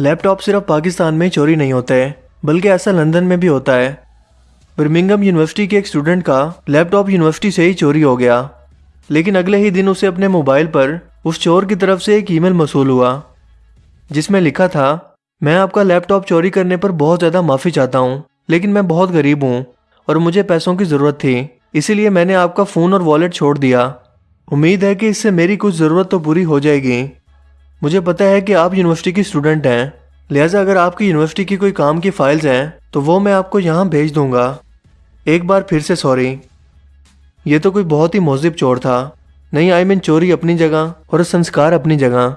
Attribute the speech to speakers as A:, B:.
A: لیپ top صرف پاکستان میں چوری نہیں ہوتے بلکہ ایسا لندن میں بھی ہوتا ہے۔ برمنگم یونیورسٹی کے ایک اسٹوڈنٹ کا لیپ ٹاپ یونیورسٹی سے ہی چوری ہو گیا۔ لیکن اگلے ہی دن اسے اپنے موبائل پر اس چور کی طرف سے ایک ای میل موصول ہوا، جس میں لکھا تھا، میں آپ کا لیپ ٹاپ چوری کرنے پر بہت زیادہ معافی چاہتا ہوں، لیکن میں بہت غریب ہوں اور مجھے پیسوں کی ضرورت تھی اسی لیے میں نے آپ کا فون اور والیٹ چھوڑ دیا۔ امید ہے کہ اس سے میری کچھ ضرورت تو پوری ہو جائے گی۔ مجھے پتا ہے کہ آپ یونیورسٹی کی اسٹوڈنٹ ہیں۔ لہٰذا اگر آپ کی یونیورسٹی کی کوئی کام کی فائلز ہیں، تو وہ میں آپ کو یہاں بھیج دوں گا۔ ایک بار پھر سے سوری یہ تو کوئی بہت ہی مہذب چور تھا۔ نہیں آئی مین چوری اپنی جگہ اور سنسکار اپنی جگہ۔